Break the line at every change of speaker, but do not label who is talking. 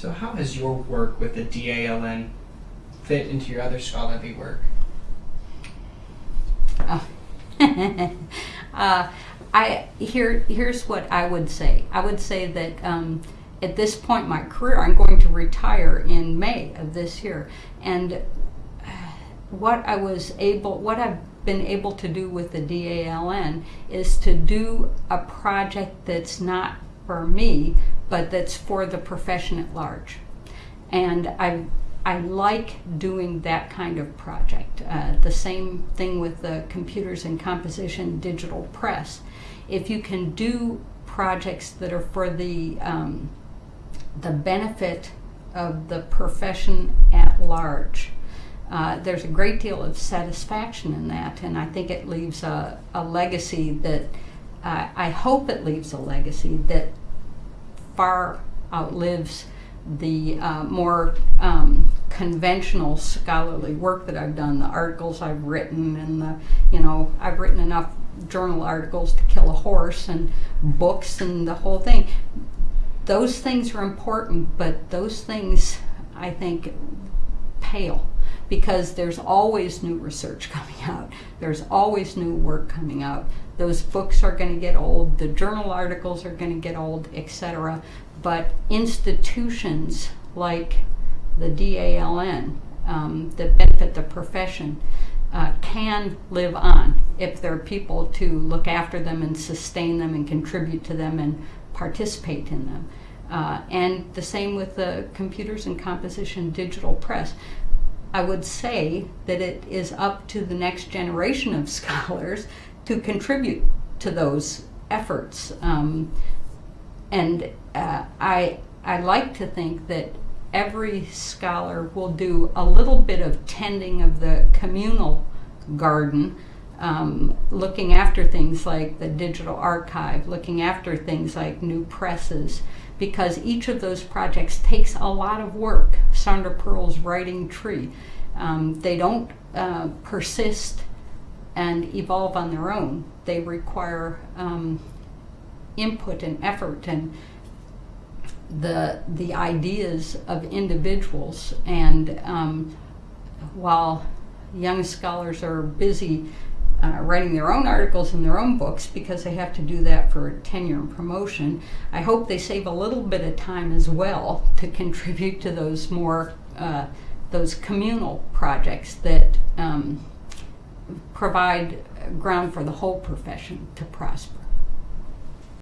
So how has your work with the DALN fit into your other scholarly work?
uh, I here here's what I would say. I would say that um, at this point in my career, I'm going to retire in May of this year, and uh, what I was able, what I've been able to do with the DALN is to do a project that's not for me, but that's for the profession at large, and I I like doing that kind of project. Uh, the same thing with the computers and composition digital press. If you can do projects that are for the um, the benefit of the profession at large, uh, there's a great deal of satisfaction in that, and I think it leaves a, a legacy that uh, I hope it leaves a legacy that far outlives the uh, more um, conventional scholarly work that I've done, the articles I've written, and the, you know, I've written enough journal articles to kill a horse and books and the whole thing. Those things are important, but those things, I think, pale because there's always new research coming out. There's always new work coming out. Those books are going to get old, the journal articles are going to get old, etc but institutions like the DALN um, that benefit the profession uh, can live on if there are people to look after them and sustain them and contribute to them and participate in them. Uh, and the same with the computers and composition digital press. I would say that it is up to the next generation of scholars to contribute to those efforts. Um, and uh, I I like to think that every scholar will do a little bit of tending of the communal garden, um, looking after things like the digital archive, looking after things like new presses, because each of those projects takes a lot of work. Sondra Perl's writing tree. Um, they don't uh, persist and evolve on their own. They require um, input and effort and the the ideas of individuals and um, while young scholars are busy uh, writing their own articles and their own books because they have to do that for tenure and promotion. I hope they save a little bit of time as well to contribute to those more uh, those communal projects that um, provide ground for the whole profession to prosper.